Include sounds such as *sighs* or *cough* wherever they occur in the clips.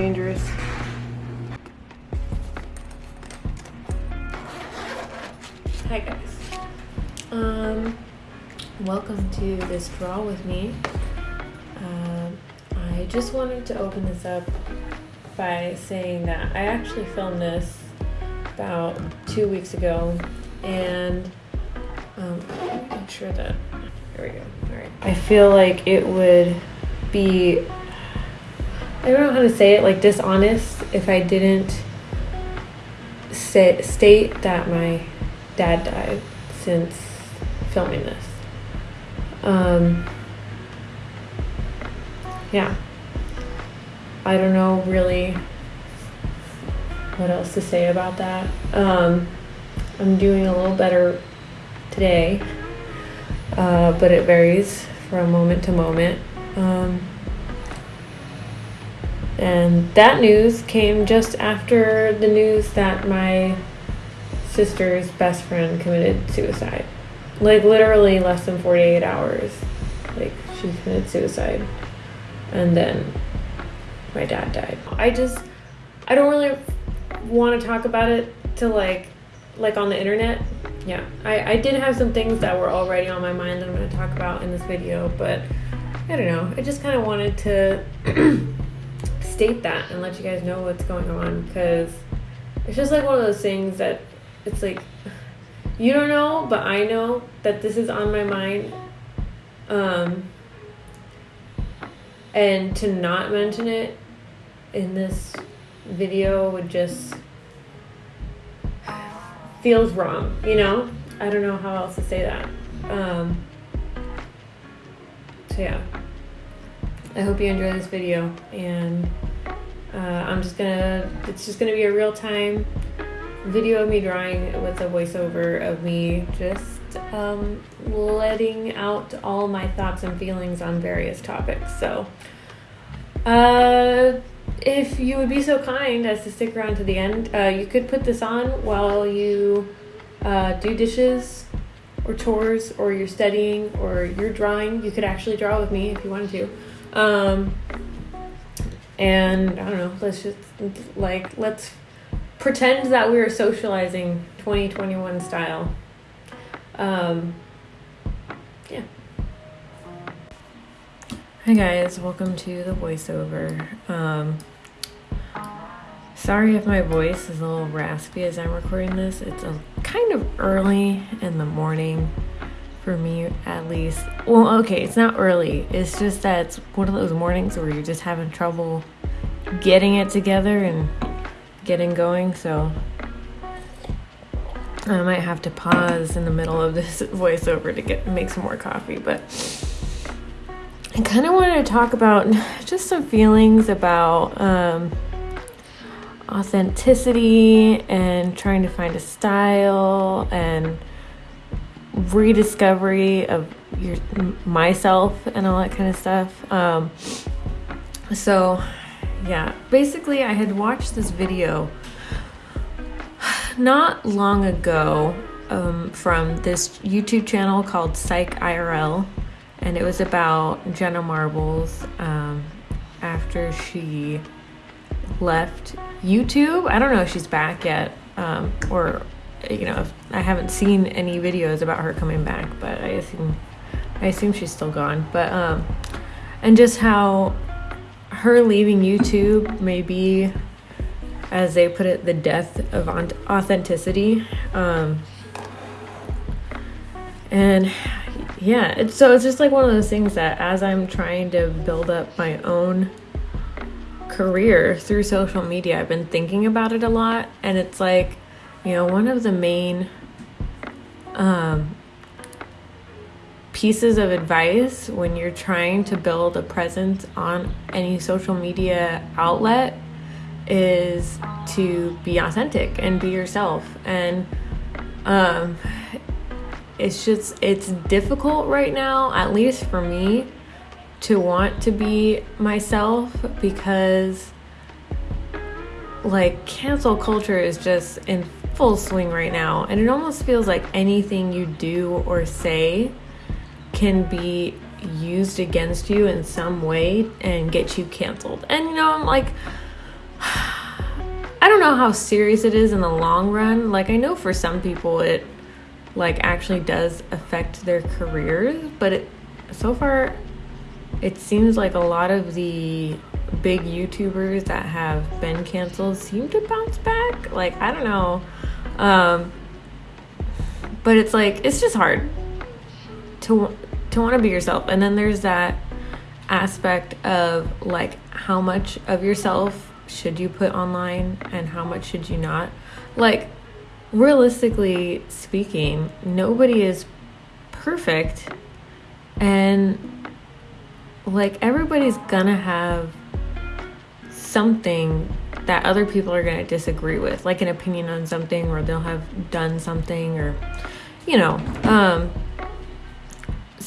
Dangerous. Hi guys. Um, welcome to this draw with me. Um, I just wanted to open this up by saying that I actually filmed this about two weeks ago, and um, make sure that there we go. All right. I feel like it would be I don't know how to say it like dishonest if I didn't say state that my dad died since filming this. Um, yeah. I don't know really what else to say about that. Um, I'm doing a little better today, uh, but it varies from moment to moment. Um, and that news came just after the news that my sister's best friend committed suicide. Like literally less than 48 hours. Like she committed suicide. And then my dad died. I just I don't really want to talk about it to like like on the internet. Yeah. I, I did have some things that were already on my mind that I'm gonna talk about in this video, but I don't know. I just kinda wanted to *clears throat* state that and let you guys know what's going on because it's just like one of those things that it's like *sighs* you don't know, but I know that this is on my mind. Um, and to not mention it in this video would just feels wrong, you know? I don't know how else to say that. Um, so yeah. I hope you enjoy this video and uh, I'm just gonna, it's just gonna be a real time video of me drawing with a voiceover of me just um, letting out all my thoughts and feelings on various topics. So, uh, if you would be so kind as to stick around to the end, uh, you could put this on while you uh, do dishes or chores or you're studying or you're drawing. You could actually draw with me if you wanted to. Um, and I don't know, let's just like, let's pretend that we are socializing 2021 style. Um, yeah. Hi guys, welcome to the voiceover. Um, sorry if my voice is a little raspy as I'm recording this. It's a, kind of early in the morning for me at least. Well, okay, it's not early. It's just that it's one of those mornings where you're just having trouble getting it together and getting going, so I might have to pause in the middle of this *laughs* voiceover to get make some more coffee, but I kind of wanted to talk about *laughs* just some feelings about um, authenticity and trying to find a style and rediscovery of your myself and all that kind of stuff. Um, so yeah, basically, I had watched this video not long ago um, from this YouTube channel called Psych IRL, and it was about Jenna Marbles um, after she left YouTube. I don't know if she's back yet, um, or you know, I haven't seen any videos about her coming back, but I assume I assume she's still gone. But um, and just how her leaving YouTube may be, as they put it, the death of authenticity. Um, and yeah, it's, so it's just like one of those things that as I'm trying to build up my own career through social media, I've been thinking about it a lot. And it's like, you know, one of the main um, pieces of advice when you're trying to build a presence on any social media outlet is to be authentic and be yourself. And um it's just it's difficult right now at least for me to want to be myself because like cancel culture is just in full swing right now. And it almost feels like anything you do or say can be used against you in some way and get you canceled. And you know, I'm like *sighs* I don't know how serious it is in the long run. Like I know for some people it like actually does affect their careers, but it, so far it seems like a lot of the big YouTubers that have been canceled seem to bounce back. Like I don't know. Um but it's like it's just hard to to want to be yourself. And then there's that aspect of like how much of yourself should you put online and how much should you not? Like realistically speaking, nobody is perfect and like everybody's gonna have something that other people are gonna disagree with, like an opinion on something or they'll have done something or you know. Um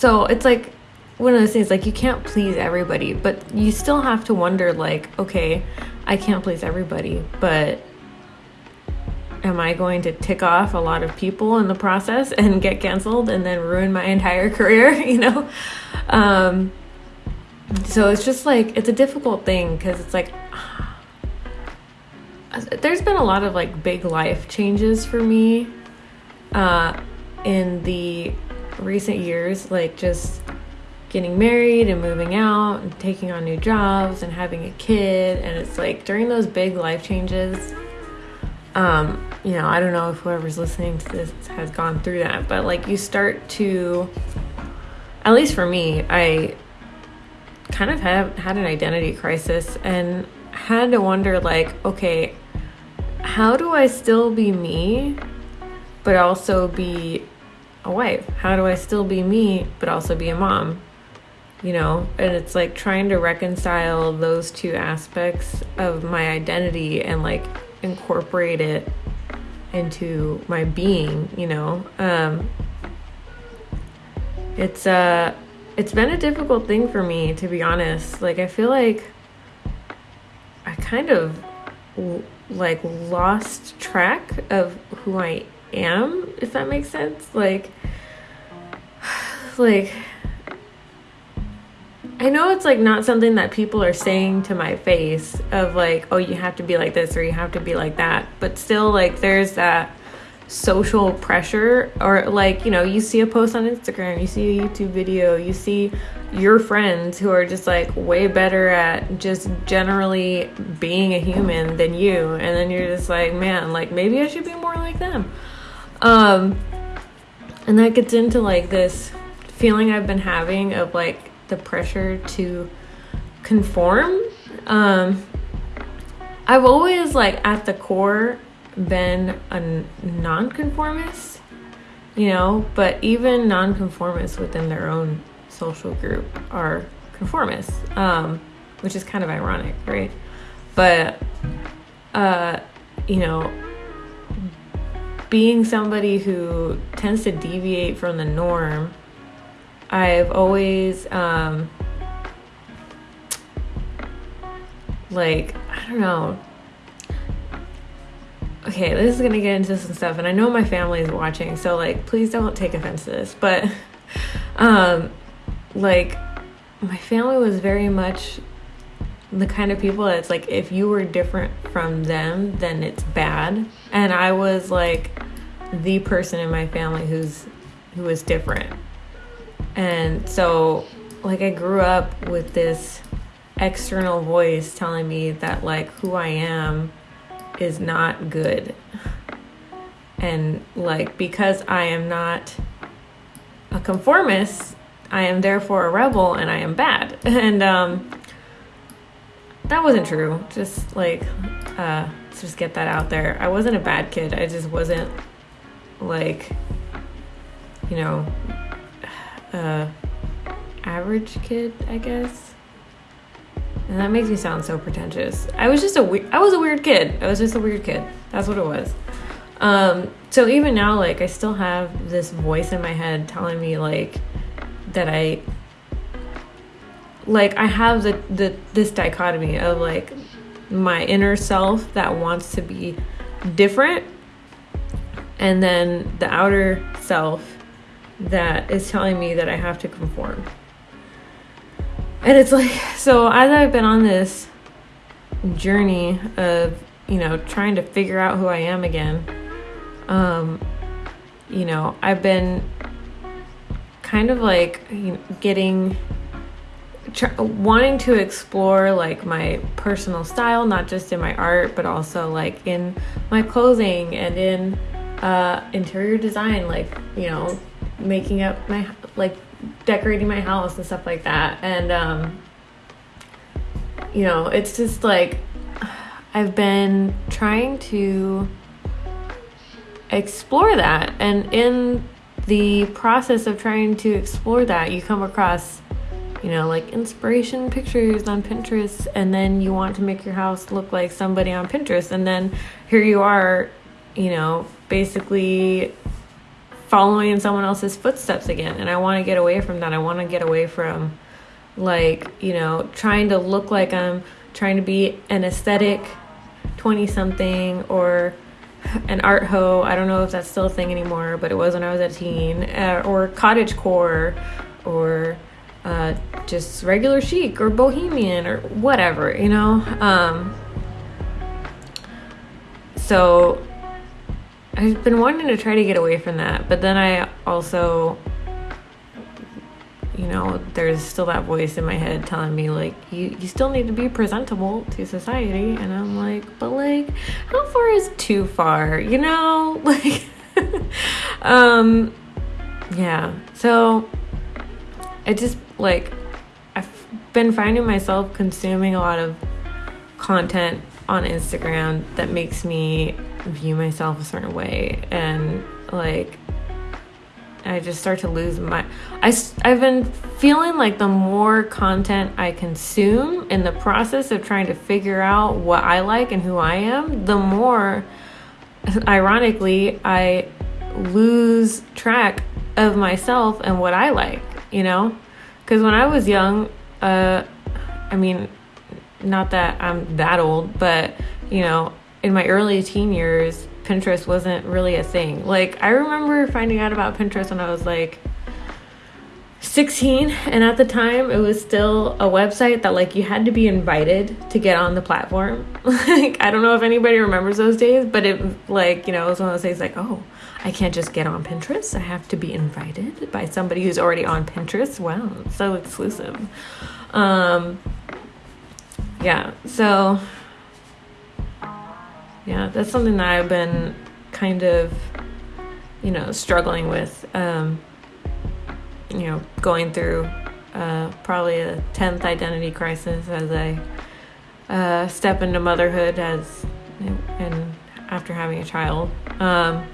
so it's like one of those things like you can't please everybody, but you still have to wonder like, okay, I can't please everybody, but am I going to tick off a lot of people in the process *laughs* and get canceled and then ruin my entire *laughs* career, you know? Um, so it's just like, it's a difficult thing because it's like, *sighs* there's been a lot of like big life changes for me uh, in the recent years, like just getting married and moving out and taking on new jobs and having a kid. And it's like during those big life changes, um, you know, I don't know if whoever's listening to this has gone through that, but like you start to, at least for me, I kind of have had an identity crisis and had to wonder like, okay, how do I still be me, but also be a wife? How do I still be me, but also be a mom? You know, and it's like trying to reconcile those two aspects of my identity and like incorporate it into my being, you know. Um, it's uh it's been a difficult thing for me to be honest. Like I feel like I kind of like lost track of who I am, if that makes sense. Like like I know it's like not something that people are saying to my face of like, oh, you have to be like this or you have to be like that. But still, like, there's that social pressure or like, you know, you see a post on Instagram, you see a YouTube video, you see your friends who are just like way better at just generally being a human than you. And then you're just like, man, like maybe I should be more like them. Um, and that gets into like this feeling I've been having of like, the pressure to conform. Um, I've always, like, at the core, been a nonconformist, you know, but even nonconformists within their own social group are conformists, um, which is kind of ironic, right? But, uh, you know, being somebody who tends to deviate from the norm I've always um like I don't know. Okay, this is gonna get into some stuff, and I know my family is watching, so like please don't take offense to this. But *laughs* um like my family was very much the kind of people that's like if you were different from them then it's bad and i was like the person in my family who's who was different and so, like, I grew up with this external voice telling me that, like, who I am is not good. And, like, because I am not a conformist, I am therefore a rebel and I am bad. *laughs* And, um, that wasn't true. Just like, uh, let's just get that out there. I wasn't a bad kid. I just wasn't like, you know, *sighs* uh, average kid, I guess. And that makes me sound so pretentious. I was just a we- I was a weird kid. I was just a weird kid. That's what it was. Um, so even now, like I still have this voice in my head telling me like that I like I have the, the this dichotomy of like my inner self that wants to be different and then the outer self that is telling me that I have to conform. And it's like, *laughs* so as I've been on this journey of you know, trying to figure out who I am again. Um, you know, I've been kind of like you know, getting wanting to explore like my personal style not just in my art but also like in my clothing and in uh, interior design like you know making up my like decorating my house and stuff like that. And um you know it's just like i've been trying to explore that. And in the process of trying to explore that, you come across, you know, like inspiration pictures on Pinterest, and then you want to make your house look like somebody on Pinterest, and then here you are, you know, basically following in someone else's footsteps again. And I want to get away from that. I want to get away from, like, you know, trying to look like I'm trying to be an aesthetic 20 something or an art ho. I don't know if that's still a thing anymore, but it was when I was a teen. Uh, or cottage core, or uh, just regular chic, or bohemian, or whatever, you know. Um, so I've been wanting to try to get away from that, but then I also you know, there's still that voice in my head telling me like you you still need to be presentable to society and I'm like, but like how far is too far, you know? *laughs* Like *laughs* um yeah. So I just like I've been finding myself consuming a lot of content on Instagram that makes me view myself a certain way. And like I just start to lose my I I've been feeling like the more content I consume in the process of trying to figure out what I like and who I am, the more ironically I lose track of myself and what I like, you know? Cuz when I was young, uh I mean not that I'm that old, but you know, in my early teen years, Pinterest wasn't really a thing. Like, I remember finding out about Pinterest when I was like 16, and at the time, it was still a website that like you had to be invited to get on the platform. *laughs* like, I don't know if anybody remembers those days, but it like, you know, it was one of those days like, oh, I can't just get on Pinterest. I have to be invited by somebody who's already on Pinterest. Wow, so exclusive. Um, yeah, so yeah, that's something that I've been kind of, you know, struggling with. Um, you know, going through uh, probably a tenth identity crisis as I uh, step into motherhood as and after having a child. Um,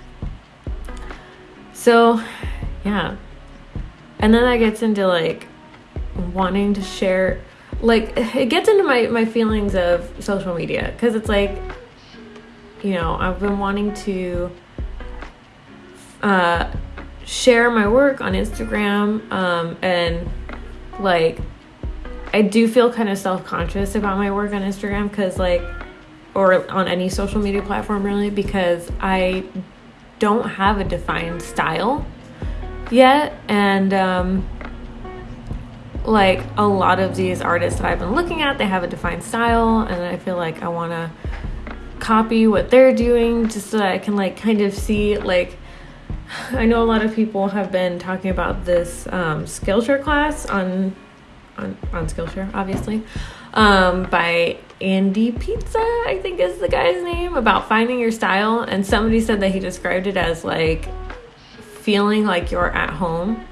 so, yeah, and then that gets into like wanting to share like it gets into my my feelings of social media. Because it's like you know, I've been wanting to uh, share my work on Instagram um, and like I do feel kind of self conscious about my work on Instagram because, like, or on any social media platform really, because I don't have a defined style yet. And, um, like, a lot of these artists that I've been looking at, they have a defined style, and I feel like I want to copy what they're doing just so that I can like kind of see like *sighs* I know a lot of people have been talking about this um, Skillshare class on on on Skillshare, obviously, um, by Andy Pizza, I think is the guy's name, about finding your style. And somebody said that he described it as like feeling like you're at home.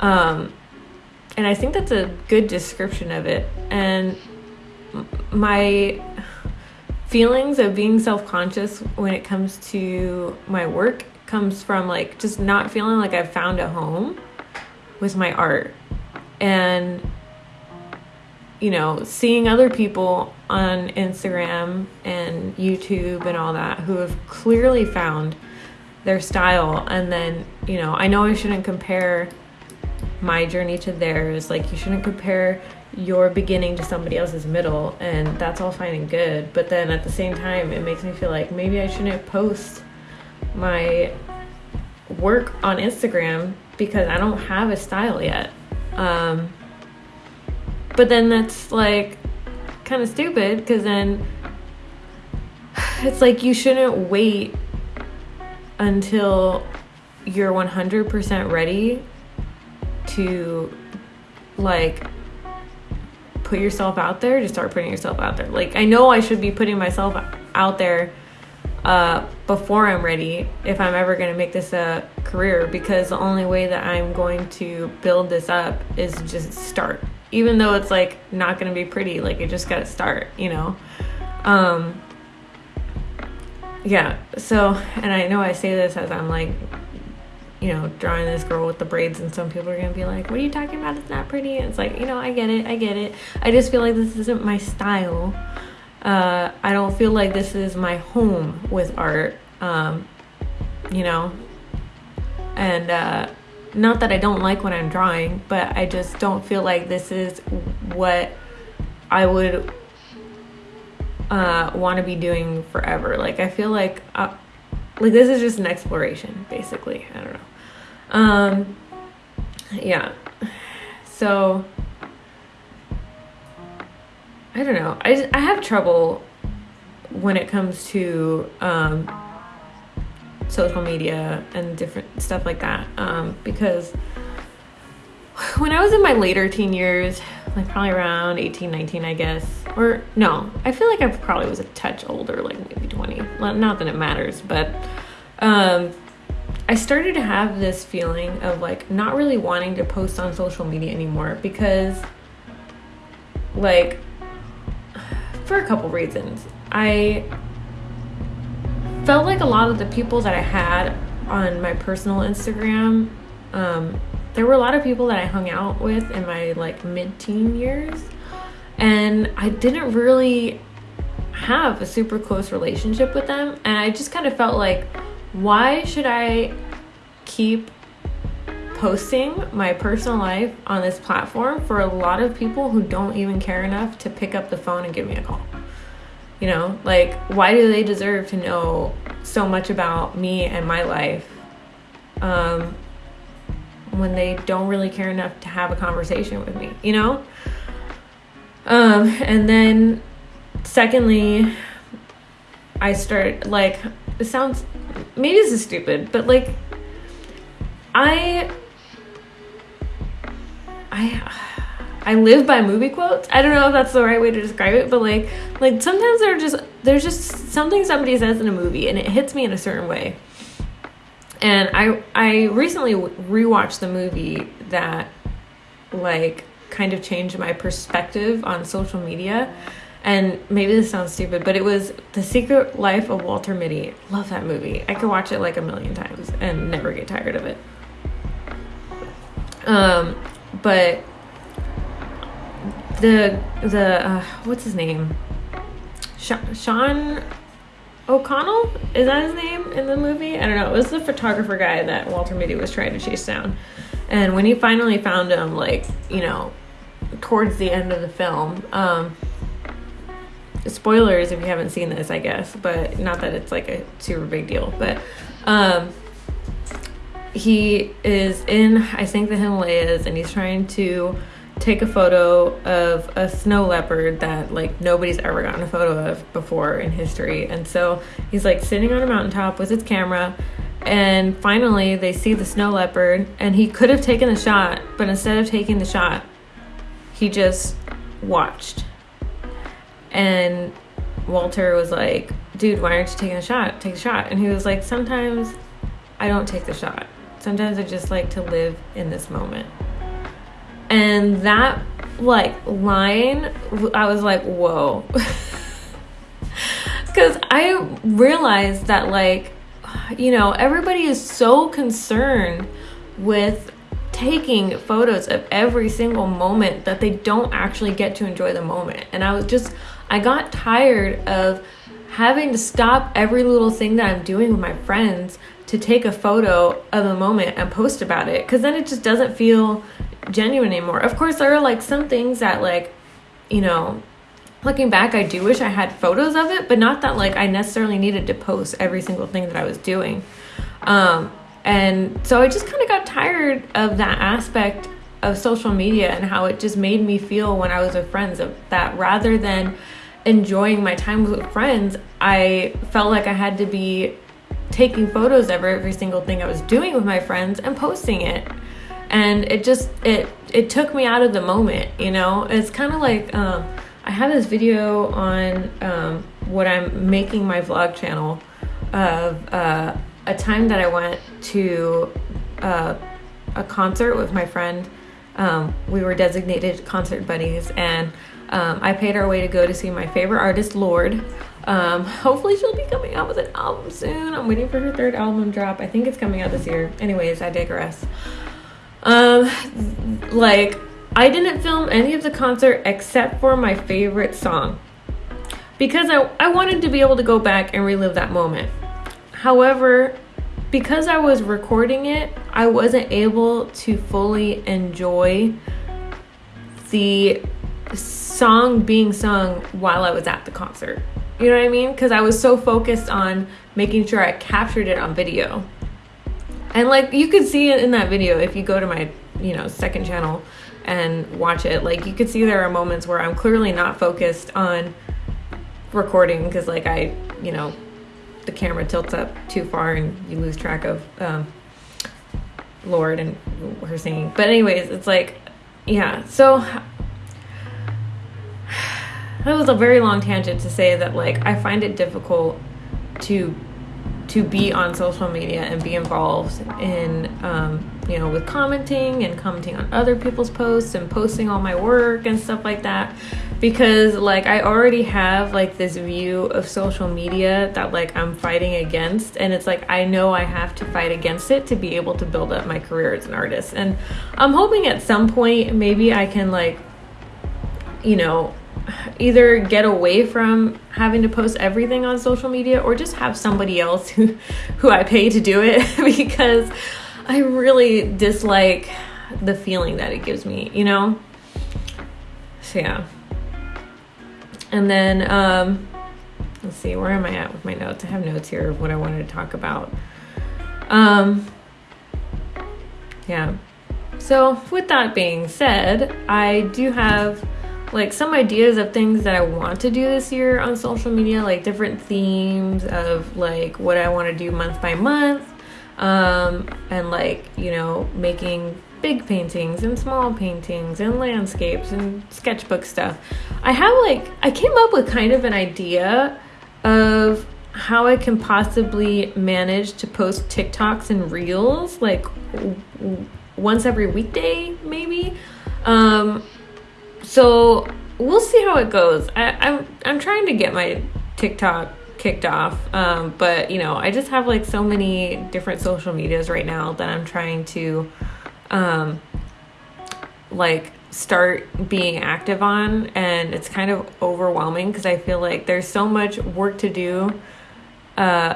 Um, and I think that's a good description of it. And my feelings of being self-conscious when it comes to my work comes from like just not feeling like I've found a home with my art and you know seeing other people on Instagram and YouTube and all that who have clearly found their style and then you know I know I shouldn't compare my journey to theirs like you shouldn't compare your beginning to somebody else's middle and that's all fine and good but then at the same time it makes me feel like maybe i shouldn't post my work on instagram because i don't have a style yet. Um, but then that's like kind of stupid because then *sighs* it's like you shouldn't wait until you're 100% ready to like put yourself out there to start putting yourself out there. Like I know I should be putting myself out there uh, before I'm ready if I'm ever going to make this a career because the only way that I'm going to build this up is just start. Even though it's like not to be pretty, like you just got to start, you know. Um yeah, so and I know I say this as I'm like you know, drawing this girl with the braids, and some people are gonna be like, "What are you talking about? It's not pretty." And it's like, you know, I get it, I get it. I just feel like this isn't my style. Uh, I don't feel like this is my home with art. Um, you know, and uh, not that I don't like what I'm drawing, but I just don't feel like this is what I would uh, want to be doing forever. Like I feel like, uh, like this is just an exploration, basically. I don't know. Um, yeah. So I don't know. I I have trouble when it comes to um, social media and different stuff like that um, because when I was in my later teen years, like probably around 18, 19, I guess, or no, I feel like I probably was a touch older, like maybe 20. Not that it matters, but um, I started to have this feeling of like not really wanting to post on social media anymore because, like, for a couple reasons. I felt like a lot of the people that I had on my personal Instagram, um, there were a lot of people that I hung out with in my like mid teen years, and I didn't really have a super close relationship with them. And I just kind of felt like, why should I keep posting my personal life on this platform for a lot of people who don't even care enough to pick up the phone and give me a call? You know, like, why do they deserve to know so much about me and my life um, when they don't really care enough to have a conversation with me, you know? Um, and then, secondly, I start like, it sounds maybe this is stupid, but like I I I live by movie quotes. I don't know if that's the right way to describe it, but like like sometimes they're just there's just something somebody says in a movie and it hits me in a certain way. And I I recently rewatched the movie that like kind of changed my perspective on social media and maybe this sounds stupid, but it was The Secret Life of Walter Mitty. Love that movie. I could watch it like a million times and never get tired of it. Um, but the the uh, what's his name? Sean O'Connell is that his name in the movie? I don't know. It was the photographer guy that Walter Mitty was trying to chase down, and when he finally found him, like you know, towards the end of the film, um, spoilers if you haven't seen this, I guess, but not that it's like a super big deal. But um, he is in, I think, the Himalayas, and he's trying to take a photo of a snow leopard that like nobody's ever gotten a photo of before in history. And so he's like sitting on a mountaintop with his camera. And finally, they see the snow leopard, and he could have taken the shot, but instead of taking the shot, he just watched and Walter was like, dude, why aren't you taking a shot? Take a shot. And he was like, sometimes I don't take the shot. Sometimes I just like to live in this moment. And that like line, I was like, whoa. *laughs* Because I realized that, like, you know, everybody is so concerned with taking photos of every single moment that they don't actually get to enjoy the moment. And I was just, I got tired of having to stop every little thing that I'm doing with my friends to take a photo of a moment and post about it because then it just doesn't feel genuine anymore. Of course, there are like some things that, like, you know, looking back, I do wish I had photos of it, but not that like I necessarily needed to post every single thing that I was doing. Um, and so I just kind of got tired of that aspect of social media and how it just made me feel when I was with friends of that rather than enjoying my time with friends, I felt like I had to be taking photos of every single thing I was doing with my friends and posting it. And it just it it took me out of the moment, you know. It's kind of like um, I have this video on um, what I'm making my vlog channel of uh, a time that I went to uh, a concert with my friend. Um, we were designated concert buddies, and um, I paid our way to go to see my favorite artist, Lorde Um, hopefully, she'll be coming out with an album soon. I'm waiting for her third album drop. I think it's coming out this year. Anyways, I digress. Um, like, I didn't film any of the concert except for my favorite song because I, I wanted to be able to go back and relive that moment. However, because I was recording it, I wasn't able to fully enjoy the song being sung while I was at the concert. You know what I mean? Because I was so focused on making sure I captured it on video. And like you could see it in that video if you go to my, you know, second channel and watch it. Like you could see there are moments where I'm clearly not focused on recording because like I, you know, the camera tilts up too far and you lose track of um, Lorde and her singing. But anyways, it's like, yeah. So *sighs* that was a very long tangent to say that like I find it difficult to to be on social media and be involved in um, you know with commenting and commenting on other people's posts and posting all my work and stuff like that. Because like I already have like this view of social media that like I'm fighting against. And it's like I know I have to fight against it to be able to build up my career as an artist. And I'm hoping at some point maybe I can like you know either get away from having to post everything on social media or just have somebody else who who I pay to do it *laughs* because I really dislike the feeling that it gives me, you know? So yeah. And then um let's see, where am I at with my notes? I have notes here of what I wanted to talk about. Um yeah. So, with that being said, I do have like some ideas of things that I want to do this year on social media, like different themes of like what I want to do month by month. Um, and like, you know, making big paintings and small paintings and landscapes and sketchbook stuff. I have like, I came up with kind of an idea of how I can possibly manage to post TikToks and reels like once every weekday, maybe. Um, so we'll see how it goes. I, I'm, I'm trying to get my TikTok kicked off, um, but you know, I just have like so many different social medias right now that I'm trying to, um, like start being active on, and it's kind of overwhelming because I feel like there's so much work to do. Uh,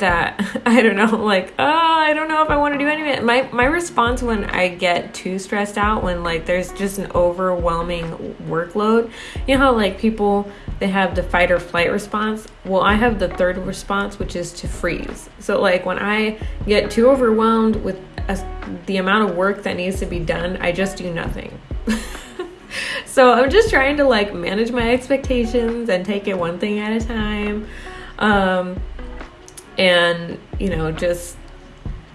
that *laughs* I don't know, like, oh, I don't know if I want to do any of it. My my response when I get too stressed out, when like there's just an overwhelming workload, you know how like people they have the fight or flight response. Well, I have the third response, which is to freeze. So like when I get too overwhelmed with a, the amount of work that needs to be done, I just do nothing. *laughs* so I'm just trying to like manage my expectations and take it one thing at a time. Um, and you know just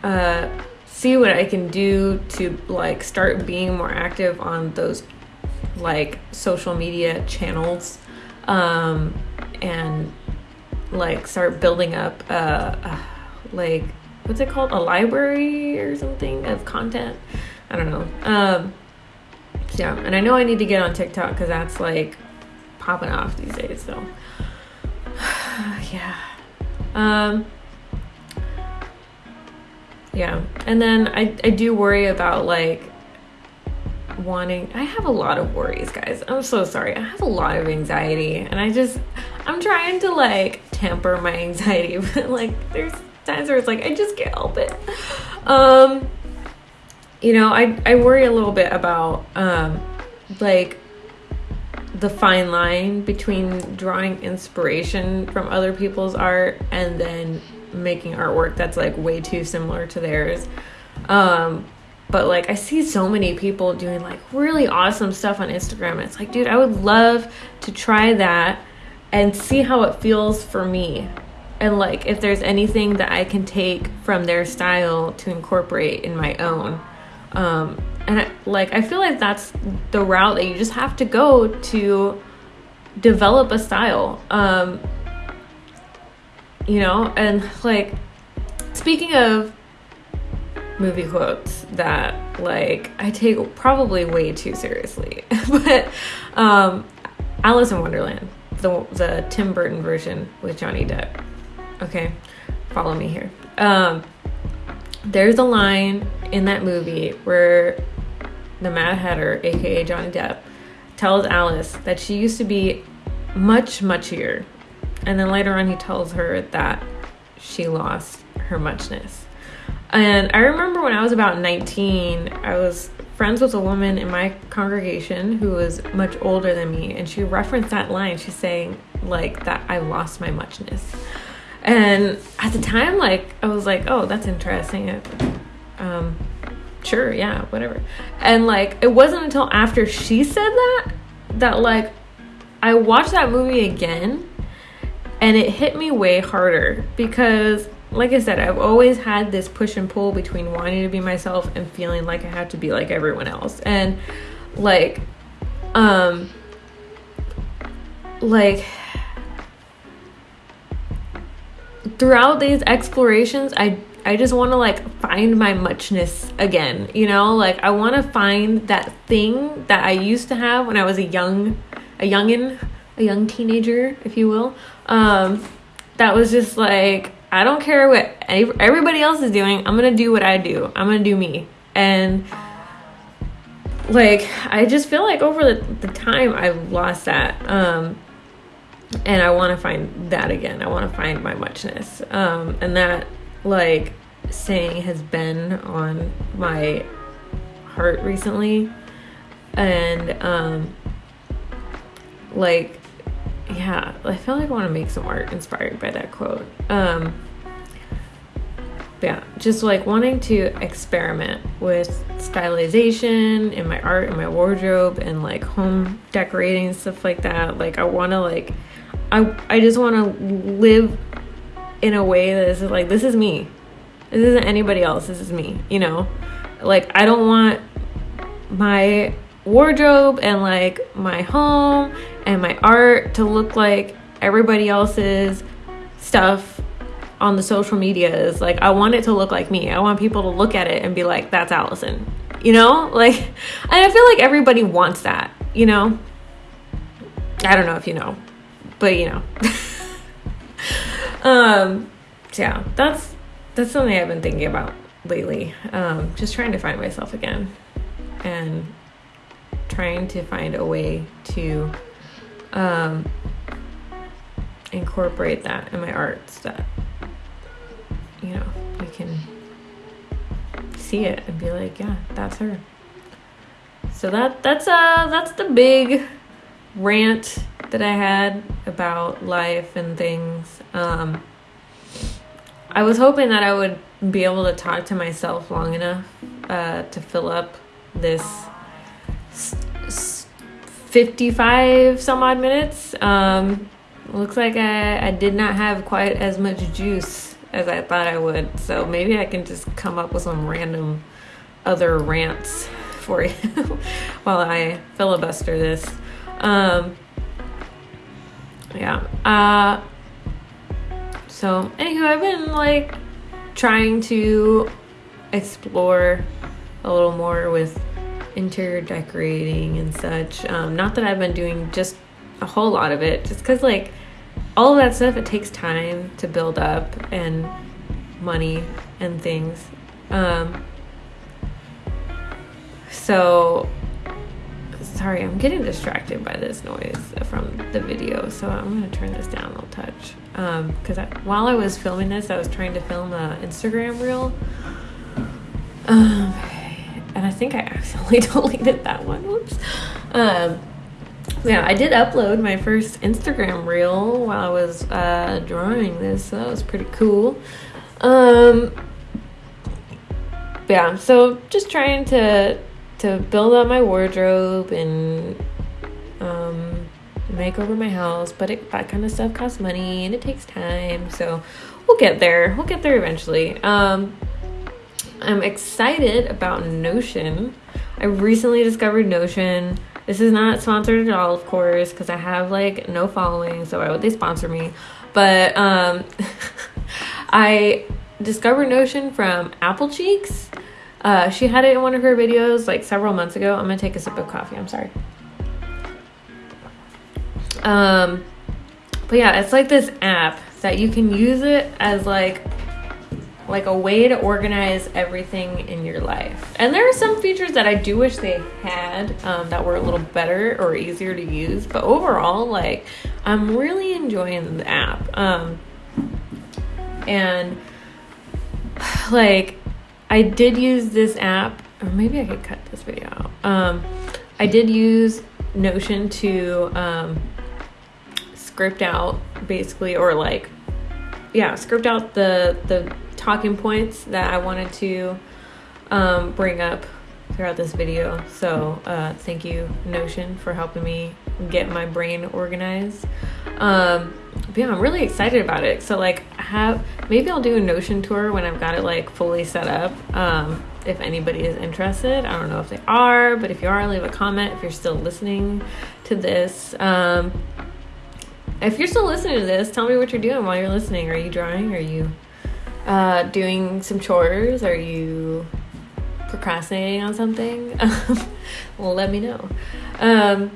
uh, see what I can do to like start being more active on those like social media channels um, and like start building up uh, uh, like what's it called? A library or something of content? I don't know. Um, yeah and I know I need to get on TikTok because that's like popping off these days so *sighs* yeah. Um, yeah. And then I, I do worry about like wanting I have a lot of worries, guys. I'm so sorry. I have a lot of anxiety and I just I'm trying to like temper my anxiety, *laughs* but like there's times where it's like I just can't help it. Um you know, I I worry a little bit about um like the fine line between drawing inspiration from other people's art and then making artwork that's like way too similar to theirs. Um, but like I see so many people doing like really awesome stuff on Instagram. It's like, dude, I would love to try that and see how it feels for me. And like if there's anything that I can take from their style to incorporate in my own. Um, and I, like I feel like that's the route that you just have to go to develop a style. Um, you know, and like speaking of movie quotes that like I take probably way too seriously. *laughs* but um Alice in Wonderland, the the Tim Burton version with Johnny Depp. Okay. Follow me here. Um there's a line in that movie where the Mad Hatter, aka Johnny Depp, tells Alice that she used to be much muchier. And then later on he tells her that she lost her muchness. And I remember when I was about 19, I was friends with a woman in my congregation who was much older than me, and she referenced that line. She's saying, like, that I lost my muchness. And at the time, like, I was like, oh, that's interesting. Um, sure, yeah, whatever. And, like, it wasn't until after she said that that, like, I watched that movie again and it hit me way harder because like I said, I've always had this push and pull between wanting to be myself and feeling like I have to be like everyone else. And like um like throughout these explorations, I I just want to like find my muchness again, you know? Like I want to find that thing that I used to have when I was a young a youngin, a young teenager, if you will. Um that was just like I don't care what everybody else is doing. I'm to do what I do. I'm to do me. And like I just feel like over the, the time I lost that. Um and I want to find that again. I want to find my muchness. Um and that like saying has been on my heart recently. And um like yeah, I feel like I want to make some art inspired by that quote. Um, yeah, just like wanting to experiment with stylization in my art and my wardrobe and like home decorating stuff like that. Like I want to like I I just want to live in a way that is like this is me. This isn't anybody else. This is me, you know? Like I don't want my wardrobe and like my home and my art to look like everybody else's stuff on the social media is like I want it to look like me. I want people to look at it and be like, that's Allison. You know? *laughs* Like and I feel like everybody wants that, you know? I don't know if you know, but you know. *laughs* um yeah, that's that's something I've been thinking about lately. Um just trying to find myself again. And trying to find a way to um, incorporate that in my arts that you know you can see it and be like yeah that's her. So that that's uh that's the big rant that i had about life and things. Um i was hoping that i would be able to talk to myself long enough uh to fill up this 55 some odd minutes. Um, looks like I, I did not have quite as much juice as I thought I would. So maybe I can just come up with some random other rants for you *laughs* while I filibuster this. Um, yeah. Uh, so, anywho, I've been like trying to explore a little more with interior decorating and such. Um, not that I've been doing just a whole lot of it, just because like all of that stuff it takes time to build up and money and things. Um, so sorry, I'm getting distracted by this noise from the video, so I'm gonna turn this down a little touch. Because um, while I was filming this, I was trying to film an Instagram reel. Um, and I think I accidentally *laughs* deleted that one. Whoops. Um, yeah, I did upload my first Instagram reel while I was uh, drawing this, so that was pretty cool. Um, yeah, so just trying to to build up my wardrobe and um, make over my house, but it, that kind of stuff costs money and it takes time. So we'll get there. We'll get there eventually. Um, I'm excited about Notion. I recently discovered Notion. This is not sponsored at all, of course, because I have like no following, so why would they sponsor me? But um, *laughs* I discovered Notion from Apple Cheeks. Uh, she had it in one of her videos like several months ago. I'm gonna take a sip of coffee. I'm sorry. Um, but yeah, it's like this app that you can use it as like like a way to organize everything in your life. And there are some features that I do wish they had um, that were a little better or easier to use. But overall, like I'm really enjoying the app. Um, and *sighs* like I did use this app, or maybe I could cut this video out. Um, I did use Notion to um, script out basically, or like, yeah, script out the the talking points that I wanted to um, bring up throughout this video. So uh, thank you Notion for helping me get my brain organized. Um, yeah, I'm really excited about it. So like have maybe I'll do a Notion tour when I've got it like fully set up. Um, if anybody is interested, I don't know if they are, but if you are, leave a comment if you're still listening to this. Um, if you're still listening to this, tell me what you're doing while you're listening. Are you drawing? Are you uh, doing some chores? Are you procrastinating on something? *laughs* well, let me know. Um,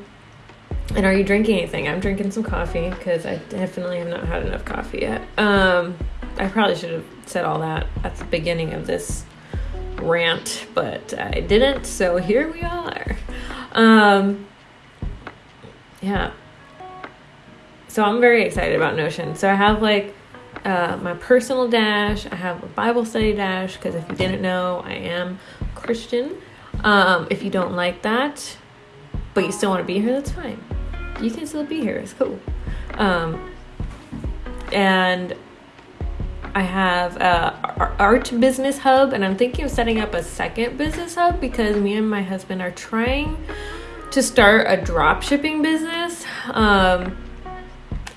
and are you drinking anything? I'm drinking some coffee because I definitely have not had enough coffee yet. Um, I probably should have said all that at the beginning of this rant, but I didn't. So here we are. Um, yeah. So I'm very excited about Notion. So I have like uh, my personal dash. I have a Bible study dash because if you didn't know, I am Christian. Um, if you don't like that, but you still want to be here, that's fine. You can still be here. It's cool. Um, and I have a art business hub, and I'm thinking of setting up a second business hub because me and my husband are trying to start a drop shipping business. Um,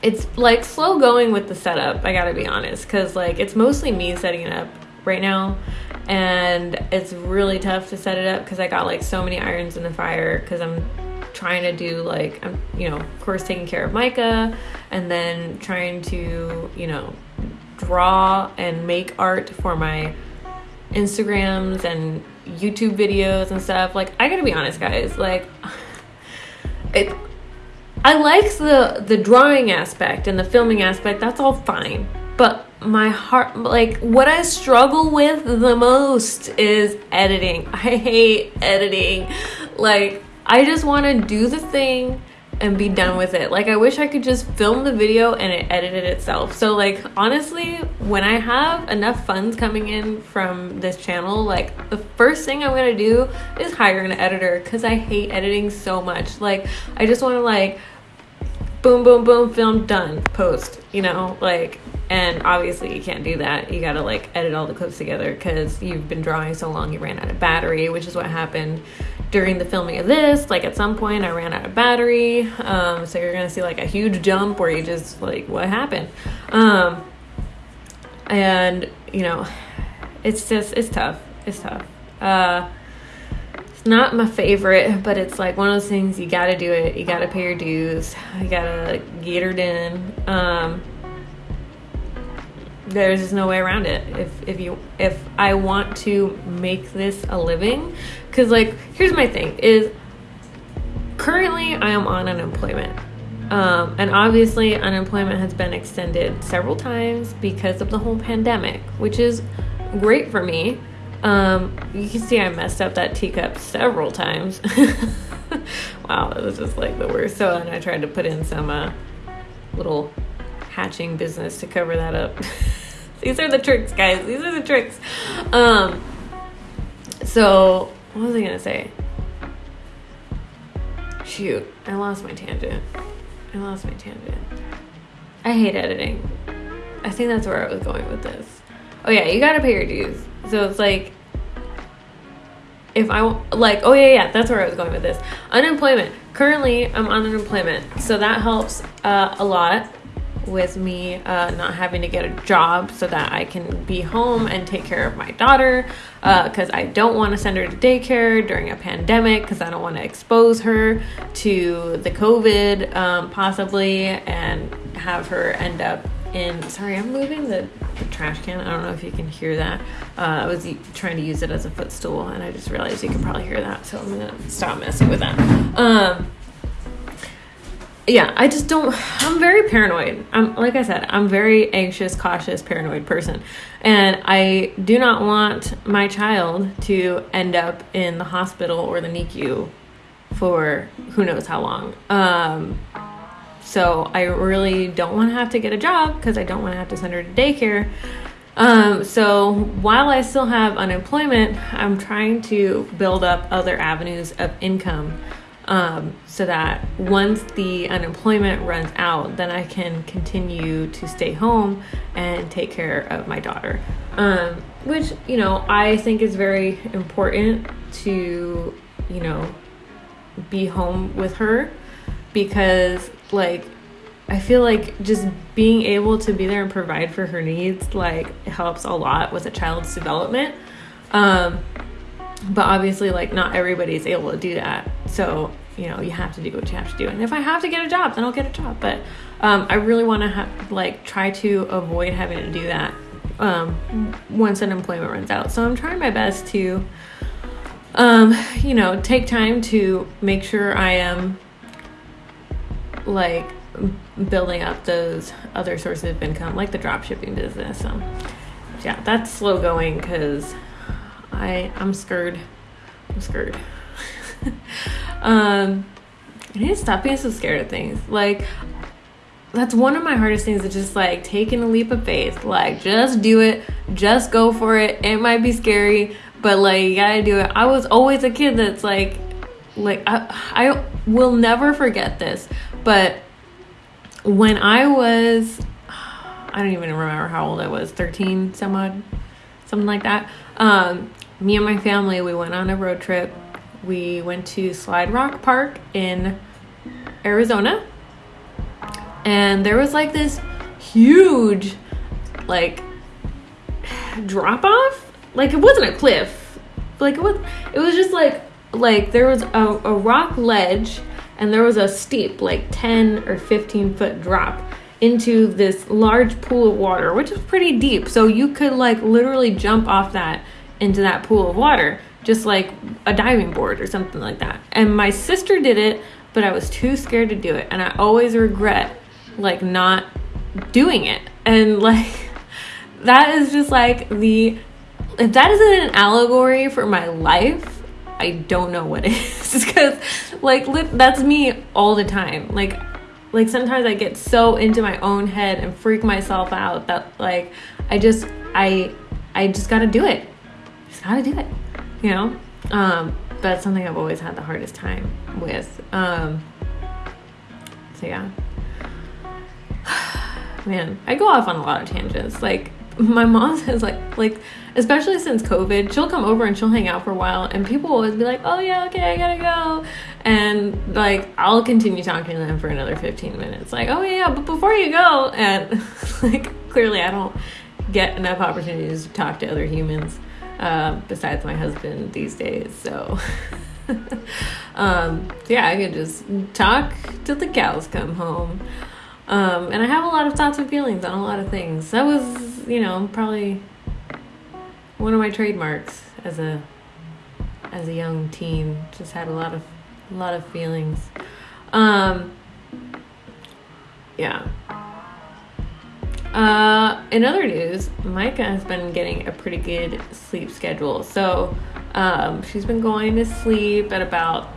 it's like slow going with the setup i gotta be honest because like it's mostly me setting it up right now and it's really tough to set it up because i got like so many irons in the fire because i'm trying to do like i'm you know of course taking care of micah and then trying to you know draw and make art for my instagrams and youtube videos and stuff. Like i gotta be honest guys like *sighs* it I like the the drawing aspect and the filming aspect. That's all fine. But my heart like what I struggle with the most is editing. *laughs* I hate editing. Like I just want to do the thing and be done with it. Like I wish I could just film the video and it edited itself. So like honestly, when I have enough funds coming in from this channel, like the first thing I'm going to do is hire an editor cuz I hate editing so much. Like I just want to like boom, boom, boom, film done, post, you know, like, and obviously you can't do that. You gotta like edit all the clips together because you've been drawing so long you ran out of battery, which is what happened during the filming of this. Like at some point I ran out of battery, um, so you're gonna see like a huge jump where you just like, what happened? Um, and you know, it's just, it's tough. It's tough. Uh, not my favorite, but it's like one of those things you gotta do it. You gotta pay your dues. You gotta get her in. Um, there's just no way around it. If if you if I want to make this a living, because like here's my thing is currently I am on unemployment. Um, and obviously, unemployment has been extended several times because of the whole pandemic, which is great for me um, you can see I messed up that teacup several times. *laughs* wow, that was just like the worst. So, and I tried to put in some uh, little hatching business to cover that up. *laughs* These are the tricks, guys. These are the tricks. Um, so, what was I gonna say? Shoot, I lost my tangent. I lost my tangent. I hate editing. I think that's where I was going with this. Oh yeah, you gotta pay your dues. So it's like if I like, oh yeah, yeah, that's where I was going with this. Unemployment. Currently, I'm on unemployment, so that helps uh, a lot with me uh, not having to get a job so that I can be home and take care of my daughter because uh, I don't want to send her to daycare during a pandemic because I don't want to expose her to the COVID um, possibly and have her end up in. Sorry, I'm moving the, the, trash can. I don't know if you can hear that. Uh, I was trying to use it as a footstool and I just realized you can probably hear that, so I'm gonna stop messing with that. Um, yeah, I just don't. I'm very paranoid. I'm like I said, I'm very anxious, cautious, paranoid person, and I do not want my child to end up in the hospital or the NICU for who knows how long. Um, so I really don't want to have to get a job because I don't want to have to send her to daycare. Um, so while I still have unemployment, I'm trying to build up other avenues of income um, so that once the unemployment runs out, then I can continue to stay home and take care of my daughter. Um, which, you know, I think is very important to, you know, be home with her because, like, I feel like just being able to be there and provide for her needs, like, helps a lot with a child's development. Um, but obviously like not everybody's able to do that. So you know you have to do what you have to do. And if i have to get a job then i'll get a job. But um, i really want to have like try to avoid having to do that um, once unemployment runs out. So i'm trying my best to um, you know take time to make sure i am like building up those other sources of income like the drop shipping business so yeah that's slow going because I I'm scared. I'm scared. *laughs* um, I need to stop being so scared of things. Like that's one of my hardest things is just like taking a leap of faith. Like just do it, just go for it. It might be scary, but like you gotta do it. I was always a kid that's like like I I will never forget this, but when I was I don't even remember how old I was, 13 some odd, something like that. Um, me and my family, we went on a road trip. We went to Slide Rock Park in Arizona. And there was like this huge, like, drop off. Like, it wasn't a cliff. Like, it was, it was just like, like, there was a, a rock ledge and there was a steep, like 10 or 15 foot drop into this large pool of water, which is pretty deep. So you could, like, literally jump off that into that pool of water, just like a diving board or something like that. And my sister did it, but I was too scared to do it. And I always regret like not doing it. And *laughs* like that is just like the if that isn't an allegory for my life, I don't know what *laughs* is. Because like that's me all the time. Like like sometimes I get so into my own head and freak myself out that like I just I I just got to do it Just got to do it, you know? Um, that's something I've always had the hardest time with. Um, so yeah. *sighs* Man, I go off on a lot of tangents. Like my mom *laughs* says like like especially since COVID, she'll come over and she'll hang out for a while and people will always be like, Oh yeah, okay, I gotta go and like I'll continue talking to them for another 15 minutes. Like, oh yeah, but before you go and *laughs* like clearly I don't get enough opportunities to talk to other humans uh, besides my husband these days. So, *laughs* um, yeah, I can just talk till the cows come home. Um, and I have a lot of thoughts and feelings on a lot of things. That was, you know, probably one of my trademarks as a as a young teen. Just had a lot of a lot of feelings. Um, yeah. Uh, in other news, Micah has been getting a pretty good sleep schedule. So um, she's been going to sleep at about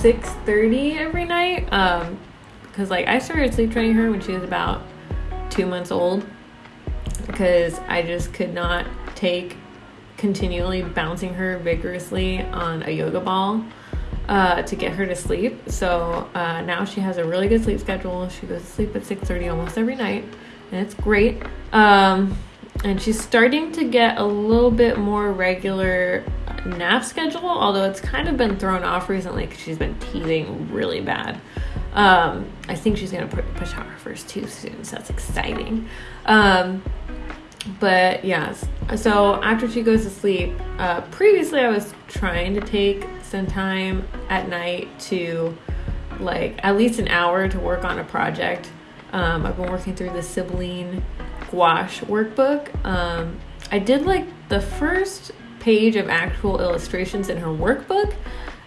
6.30 every night. Um, because like I started sleep training her when she was about two months old because I just could not take continually bouncing her vigorously on a yoga ball uh, to get her to sleep. So uh, now she has a really good sleep schedule. She goes to sleep at 6:30 almost every night and it's great. Um, and she's starting to get a little bit more regular nap schedule, although it's kind of been thrown off recently because she's been teething really bad. Um, I think she's gonna push out her first tooth soon, so that's exciting. Um, but yes, so after she goes to sleep, uh, previously I was trying to take some time at night to like at least an hour to work on a project. Um, I've been working through the Sibylline gouache workbook. Um, I did like the first page of actual illustrations in her workbook,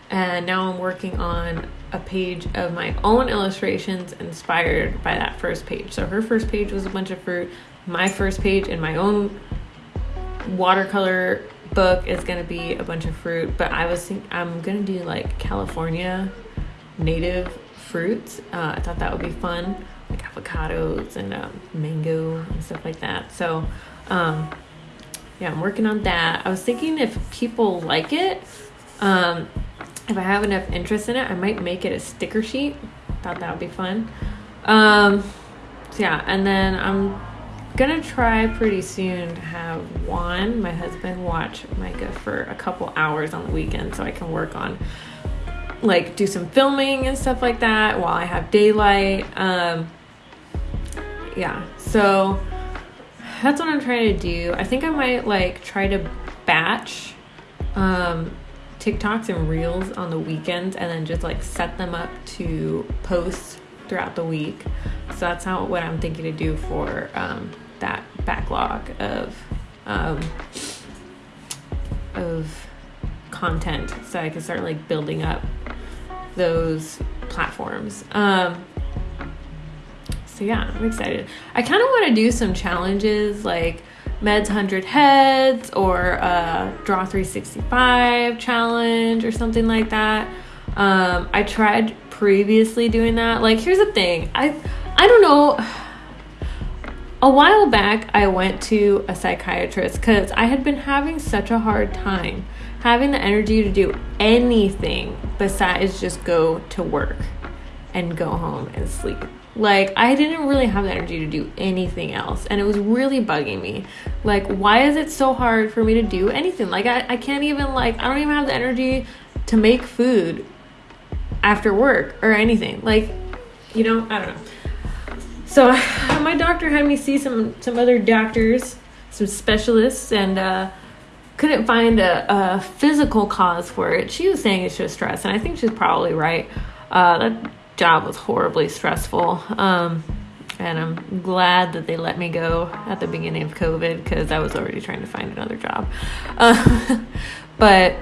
and now I'm working on a page of my own illustrations inspired by that first page. So her first page was a bunch of fruit. My first page in my own watercolor book is to be a bunch of fruit, but I was think I'm to do like California native fruits. Uh, I thought that would be fun, like avocados and um, mango and stuff like that. So, um, yeah, I'm working on that. I was thinking if people like it, um, if I have enough interest in it, I might make it a sticker sheet. Thought that would be fun. Um, so yeah, and then I'm gonna try pretty soon to have Juan, my husband, watch Micah for a couple hours on the weekend so I can work on like do some filming and stuff like that while I have daylight. Um, yeah, so that's what I'm trying to do. I think I might like try to batch um, TikToks and Reels on the weekends and then just like set them up to post throughout the week. So that's how what I'm thinking to do for um, that backlog of um, of content, so I can start like building up those platforms. Um, so yeah, I'm excited. I kind of want to do some challenges like Meds 100 Heads or uh, Draw 365 challenge or something like that. Um, I tried previously doing that. Like, here's the thing I, I don't know. A while back, I went to a psychiatrist because I had been having such a hard time having the energy to do anything besides just go to work and go home and sleep. Like, I didn't really have the energy to do anything else. And it was really bugging me. Like, why is it so hard for me to do anything? Like, I, I can't even, like, I don't even have the energy to make food after work or anything. Like, you know, I don't know. So, *laughs* my doctor had me see some, some other doctors, some specialists, and, uh, couldn't find a, a physical cause for it. She was saying it's just stress, and I think she's probably right. Uh, that job was horribly stressful. Um, and I'm glad that they let me go at the beginning of COVID because I was already trying to find another job. Uh, *laughs* but,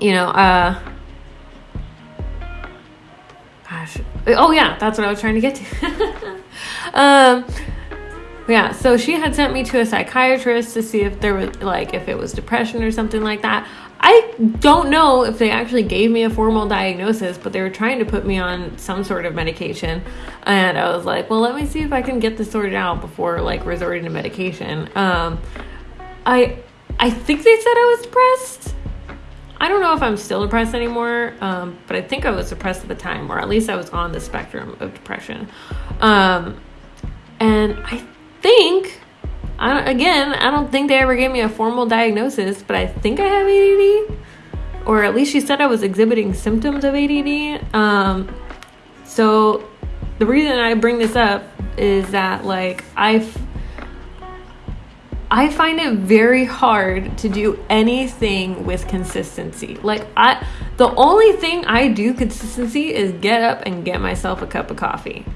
you know, uh, gosh, oh yeah, that's what I was trying to get to. *laughs* um, yeah, so she had sent me to a psychiatrist to see if there was like if it was depression or something like that. I don't know if they actually gave me a formal diagnosis, but they were trying to put me on some sort of medication. And I was like, well, let me see if I can get this sorted out before like resorting to medication. Um, I I think they said I was depressed. I don't know if I'm still depressed anymore, um, but I think I was depressed at the time, or at least I was on the spectrum of depression. Um, and I think, I again, I don't think they ever gave me a formal diagnosis, but I think I have ADD, or at least she said I was exhibiting symptoms of ADD. Um, so the reason I bring this up is that like I I find it very hard to do anything with consistency. Like I the only thing I do consistency is get up and get myself a cup of coffee. *laughs*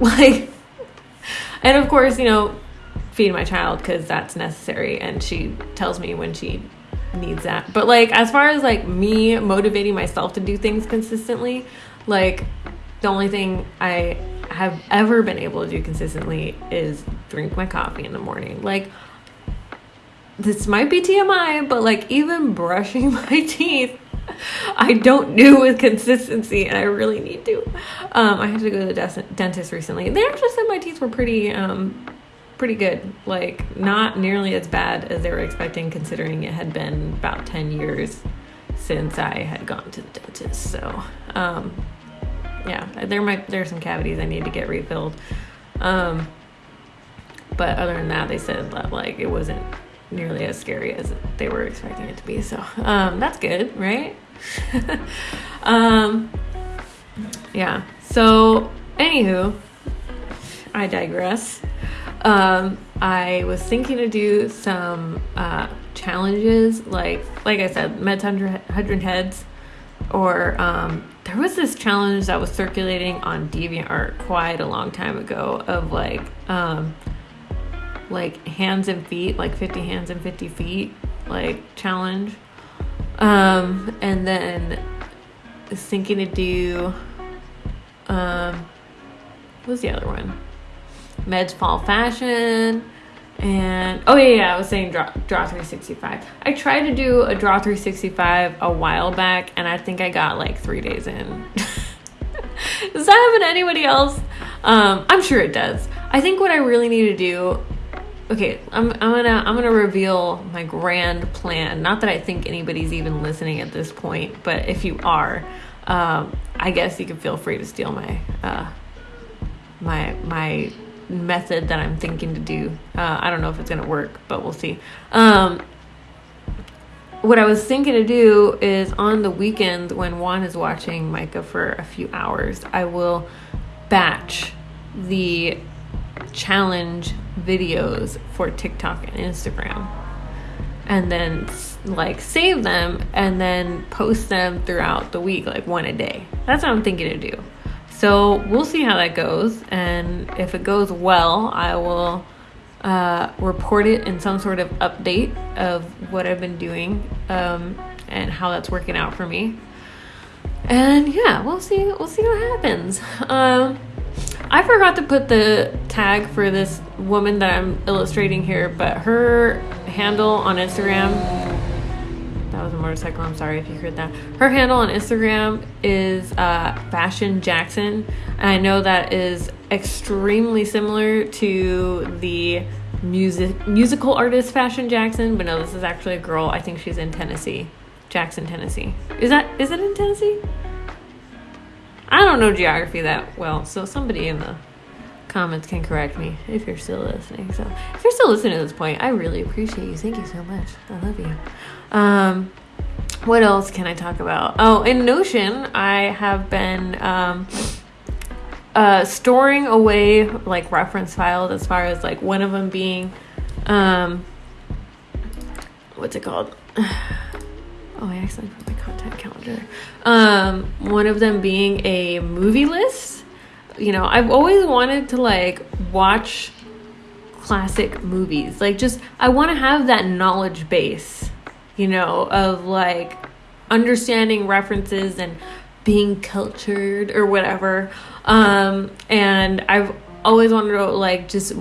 Like and of course, you know, feed my child because that's necessary. And she tells me when she needs that. But like, as far as like me motivating myself to do things consistently, like the only thing I have ever been able to do consistently is drink my coffee in the morning. Like, this might be TMI, but like, even brushing *laughs* my teeth I don't do with consistency, and I really need to. Um, I had to go to the dentist recently. They actually said my teeth were pretty, um, pretty good. Like not nearly as bad as they were expecting, considering it had been about ten years since I had gone to the dentist. So, um, yeah, there might there's some cavities I need to get refilled. Um, but other than that, they said that like it wasn't nearly as scary as they were expecting it to be. So um, that's good, right? *laughs* um, yeah. So, anywho, I digress. Um, I was thinking to do some uh, challenges, like like I said, Meds hundred heads, or um, there was this challenge that was circulating on DeviantArt quite a long time ago of like um, like hands and feet, like fifty hands and fifty feet, like challenge. Um, and then thinking to do um, what was the other one? Meds Fall Fashion. And oh yeah, yeah, I was saying draw, draw 365. I tried to do a draw 365 a while back, and I think I got like three days in. *laughs* does that happen to anybody else? Um, I'm sure it does. I think what I really need to do. Okay, I'm, I'm gonna I'm gonna reveal my grand plan. Not that I think anybody's even listening at this point, but if you are, um, I guess you can feel free to steal my uh, my my method that I'm thinking to do. Uh, I don't know if it's gonna work, but we'll see. Um, what I was thinking to do is on the weekend when Juan is watching Micah for a few hours, I will batch the challenge videos for TikTok and Instagram and then like save them and then post them throughout the week, like one a day. That's what I'm thinking to do. So we'll see how that goes. And if it goes well, I will uh, report it in some sort of update of what I've been doing um, and how that's working out for me. And yeah, we'll see. We'll see what happens. Um, I forgot to put the tag for this woman that I'm illustrating here, but her handle on Instagram. That was a motorcycle. I'm sorry if you heard that. Her handle on Instagram is uh, Fashion Jackson. And I know that is extremely similar to the music musical artist Fashion Jackson, but no, this is actually a girl. I think she's in Tennessee, Jackson, Tennessee. Is that is it in Tennessee? I don't know geography that well, so somebody in the comments can correct me if you're still listening. So if you're still listening at this point, I really appreciate you. Thank you so much. I love you. Um, what else can I talk about? Oh, in Notion, I have been um, uh, storing away like reference files as far as like one of them being um, what's it called? Oh, I accidentally put my content calendar. Um, one of them being a movie list. You know, I've always wanted to like watch classic movies. Like, just I want to have that knowledge base, you know, of like understanding references and being cultured or whatever. Um, and I've always wanted to like just,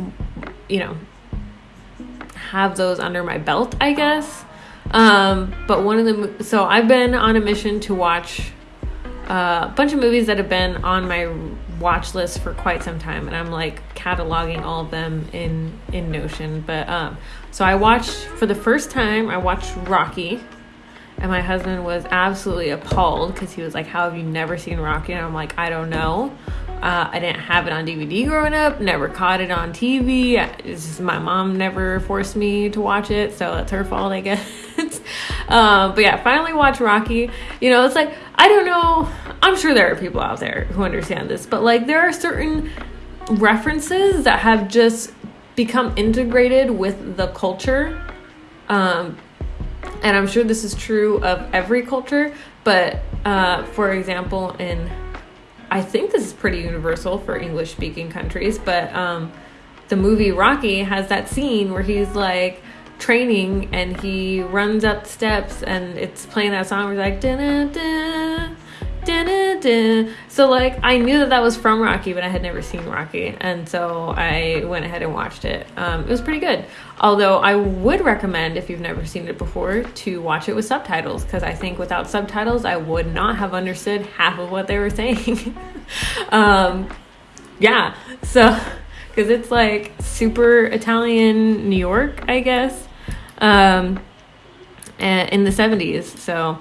you know, have those under my belt, I guess. Um, but one of the so I've been on a mission to watch uh, a bunch of movies that have been on my watch list for quite some time, and I'm like cataloging all of them in in Notion. But um, so I watched for the first time. I watched Rocky, and my husband was absolutely appalled because he was like, "How have you never seen Rocky?" And I'm like, "I don't know." Uh, I didn't have it on DVD growing up, never caught it on TV. It's just my mom never forced me to watch it, so that's her fault, I *laughs* guess. um, but yeah, finally watched Rocky. You know, it's like, I don't know, I'm sure there are people out there who understand this, but like there are certain references that have just become integrated with the culture. Um, and I'm sure this is true of every culture, but uh, for example, in I think this is pretty universal for English speaking countries, but um, the movie Rocky has that scene where he's like training and he runs up steps and it's playing that song where he's like, da so like I knew that that was from Rocky, but I had never seen Rocky, and so I went ahead and watched it. Um, it was pretty good. Although I would recommend if you've never seen it before to watch it with subtitles because I think without subtitles I would not have understood half of what they were *laughs* saying. um, yeah, so because it's like super Italian New York, I guess, um, in the 70s. So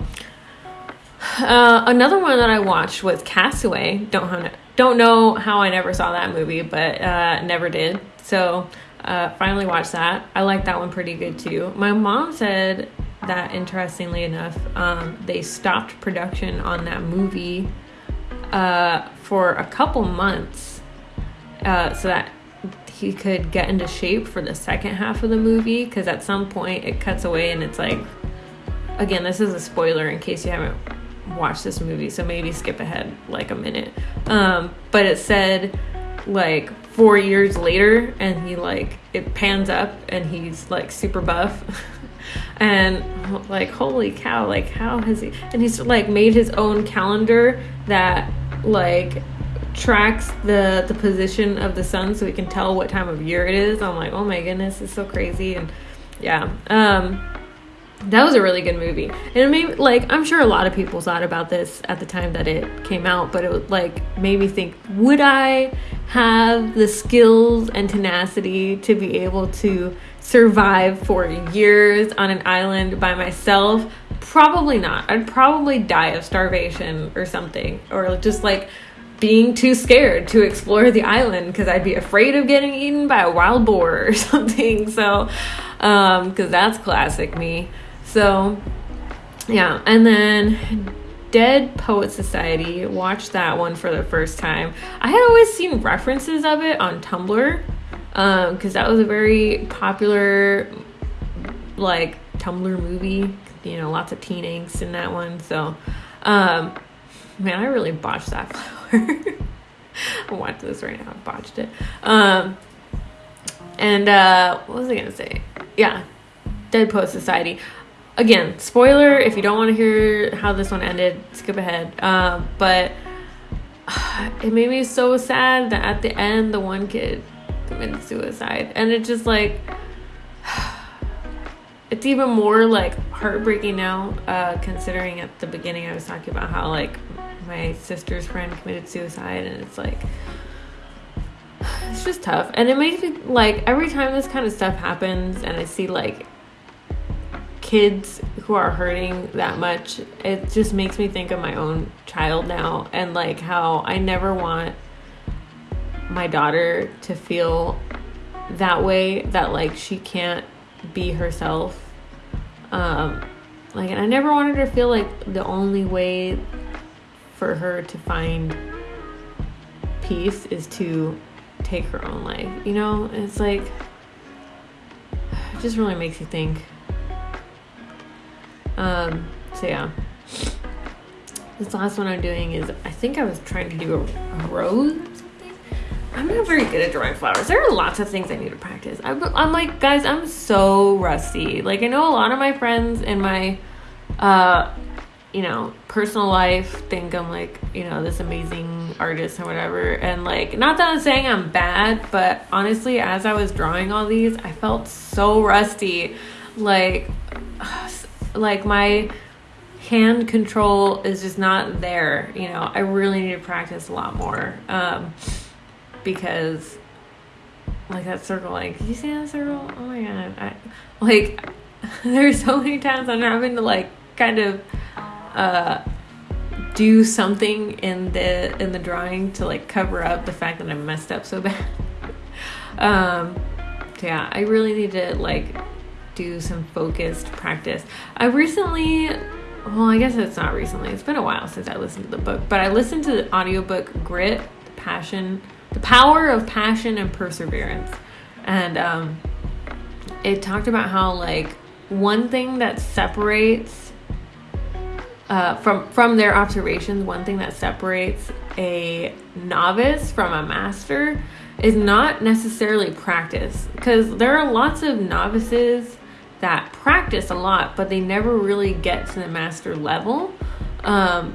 uh, another one that I watched was Castaway. Don't don't know how I never saw that movie, but uh, never did. So Uh, finally watched that. I like that one pretty good too. My mom said that interestingly enough, um, they stopped production on that movie uh, for a couple months uh, so that he could get into shape for the second half of the movie because at some point it cuts away and it's like again this is a spoiler in case you haven't watched this movie so maybe skip ahead like a minute um, but it said like four years later and he like it pans up and he's like super buff. *laughs* And like holy cow like how has he and he's like made his own calendar that like tracks the the position of the sun so we can tell what time of year it is. I'm like oh my goodness it's so crazy and yeah um that was a really good movie and it made like i'm sure a lot of people thought about this at the time that it came out but it like made me think would i have the skills and tenacity to be able to survive for years on an island by myself probably not i'd probably die of starvation or something or just like being too scared to explore the island because I'd be afraid of getting eaten by a wild boar or *laughs* something. So, because um, that's classic me. So, yeah. And then Dead Poet Society, watched that one for the first time. I had always seen references of it on Tumblr because um, that was a very popular, like, Tumblr movie. You know, lots of teen angst in that one. So, um, man, I really botched that *laughs* flower. I watch this right now. I botched it. Um, and uh, what was I gonna say? Yeah, Dead Poet Society. Again, spoiler. If you don't want to hear how this one ended, skip ahead. Uh, but *sighs* it made me so sad that at the end, the one kid committed suicide, and it just like *sighs* it's even more like heartbreaking now uh, considering at the beginning i was talking about how like my sister's friend committed suicide and it's like *sighs* it's just tough and it makes me like every time this kind of stuff happens and i see like kids who are hurting that much it just makes me think of my own child now and like how i never want my daughter to feel that way that like she can't be herself um like and i never wanted her to feel like the only way for her to find peace is to take her own life. You know, it's like *sighs* it just really makes you think. Um, so yeah. This last one I'm doing is I think I was trying to do a, a rose or something. I'm not very good at drawing flowers. There are lots of things I need to practice. I'm, I'm like, guys, I'm so rusty. Like I know a lot of my friends in my uh you know, personal life think I'm like, you know, this amazing artist or whatever. And like, not that I'm saying I'm bad, but honestly, as I was drawing all these, I felt so rusty. Like, *sighs* like my hand control is just not there. You know, I really need to practice a lot more. Um, because like that circle, like, you see that circle? Oh my God. I, like, *laughs* there's so many times I'm having to like kind of uh, do something in the in the drawing to like cover up the fact that I messed up so *laughs* bad. um, yeah, I really need to like do some focused practice. I recently well, I guess it's not recently. It's been a while since I listened to the book, but I listened to the audiobook Grit, Passion, the Power of Passion and Perseverance. And um it talked about how like one thing that separates uh, from from their observations, one thing that separates a novice from a master is not necessarily practice, because there are lots of novices that practice a lot, but they never really get to the master level. Um,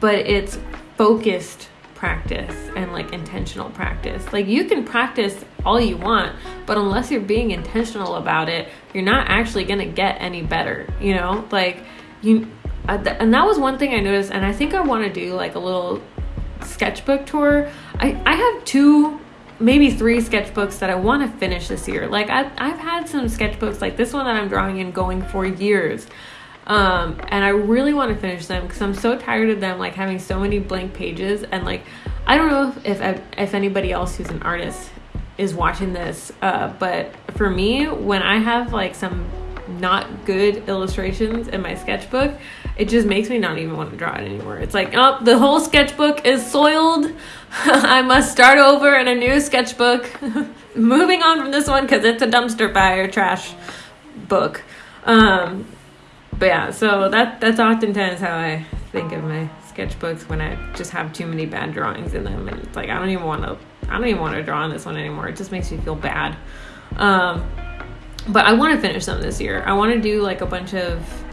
but it's focused practice and like intentional practice. Like you can practice all you want, but unless you're being intentional about it, you're not actually going to get any better, you know? Like you uh, and that was one thing I noticed, and I think I want to do like a little sketchbook tour. I, I have two, maybe three sketchbooks that I want to finish this year. Like I've, I've had some sketchbooks like this one that I'm drawing in going for years. Um, and I really want to finish them because I'm so tired of them like having so many blank pages and like I don't know if if, if anybody else who's an artist is watching this. Uh, but for me, when I have like some not good illustrations in my sketchbook, it just makes me not even want to draw it anymore. It's like, oh, the whole sketchbook is soiled. *laughs* I must start over in a new sketchbook. *laughs* Moving on from this one because it's a dumpster fire trash book. Um, but yeah, so that that's oftentimes how I think of my sketchbooks when I just have too many bad drawings in them, and it's like I don't even want to. I don't even want to draw on this one anymore. It just makes me feel bad. Um, but I want to finish them this year. I want to do like a bunch of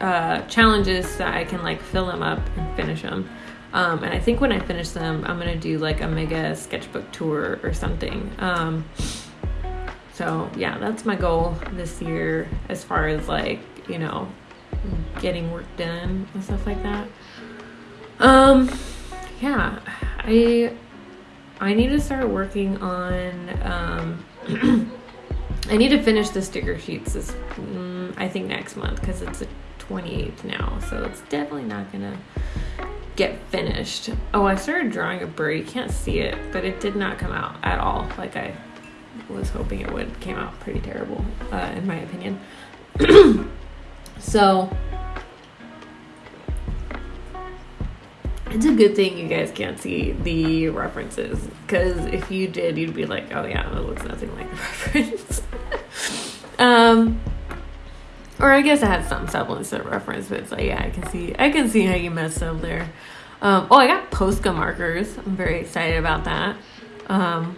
uh, challenges that I can like fill them up and finish them. Um, and I think when I finish them, I'm gonna do like a mega sketchbook tour or something. Um, so yeah, that's my goal this year as far as like you know getting work done and stuff like that. Um, yeah, I I need to start working on. Um, *clears throat* I need to finish the sticker sheets. This mm, I think next month because it's a 28th now, so it's definitely not gonna get finished. Oh, I started drawing a bird. You can't see it, but it did not come out at all like I was hoping it would. came out pretty terrible, uh, in my opinion. *clears throat* so it's a good thing you guys can't see the references because if you did, you'd be like, "Oh yeah, that looks nothing like the *laughs* reference." um or I guess I had some semblance of reference, but it's like, yeah, I can see, I can see how you messed up there. Um, oh, I got Posca markers. I'm very excited about that. Um,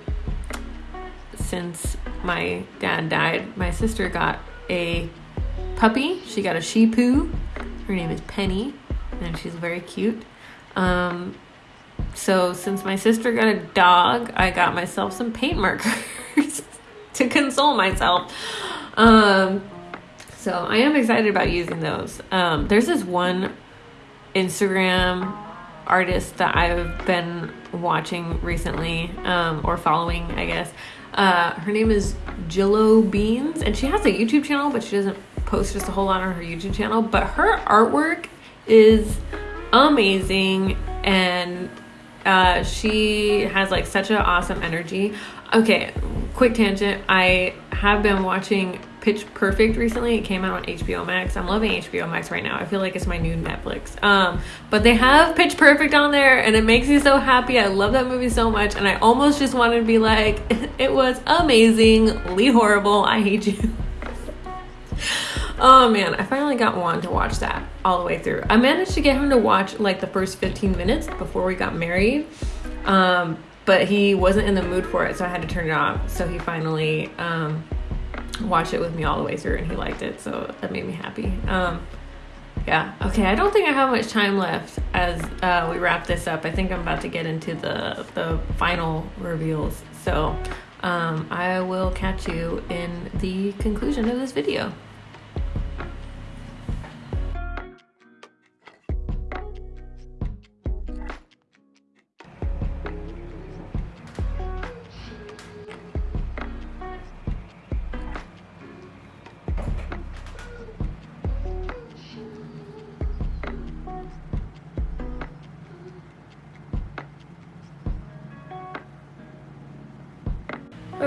since my dad died, my sister got a puppy. She got a Shih Poo. Her name is Penny, and she's very cute. Um, so since my sister got a dog, I got myself some paint markers *laughs* to console myself. Um, so I am excited about using those. Um, there's this one Instagram artist that I've been watching recently, um, or following, I guess. Uh, her name is Jillo Beans, and she has a YouTube channel, but she doesn't post just a whole lot on her YouTube channel. But her artwork is amazing, and uh, she has like such an awesome energy. Okay, quick tangent. I have been watching Pitch Perfect recently. It came out on HBO Max. I'm loving HBO Max right now. I feel like it's my new Netflix. Um, but they have Pitch Perfect on there, and it makes me so happy. I love that movie so much, and I almost just wanted to be like, *laughs* it was amazing. Lee Horrible. I hate you. *laughs* oh man, I finally got Juan to watch that all the way through. I managed to get him to watch like the first 15 minutes before we got married. Um, but he wasn't in the mood for it, so I had to turn it off. So he finally um, watched it with me all the way through, and he liked it. So that made me happy. Um, yeah. Okay. I don't think I have much time left as uh, we wrap this up. I think I'm about to get into the the final reveals. So um, I will catch you in the conclusion of this video.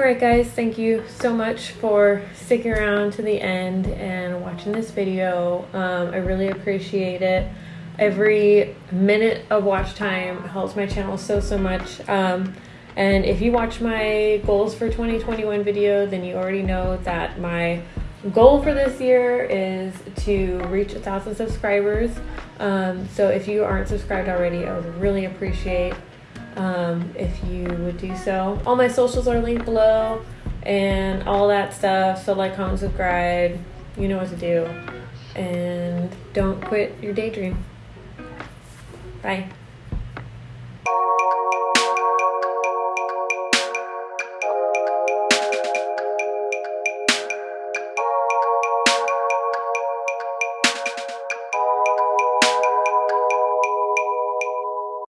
Alright guys, thank you so much for sticking around to the end and watching this video. Um, I really appreciate it. Every minute of watch time helps my channel so, so much. Um, and if you watch my goals for 2021 video, then you already know that my goal for this year is to reach a thousand subscribers. Um, so if you aren't subscribed already, I would really appreciate um, if you would do so. All my socials are linked below and all that stuff. So like, comment, subscribe. You know what to do. And don't quit your daydream. Bye.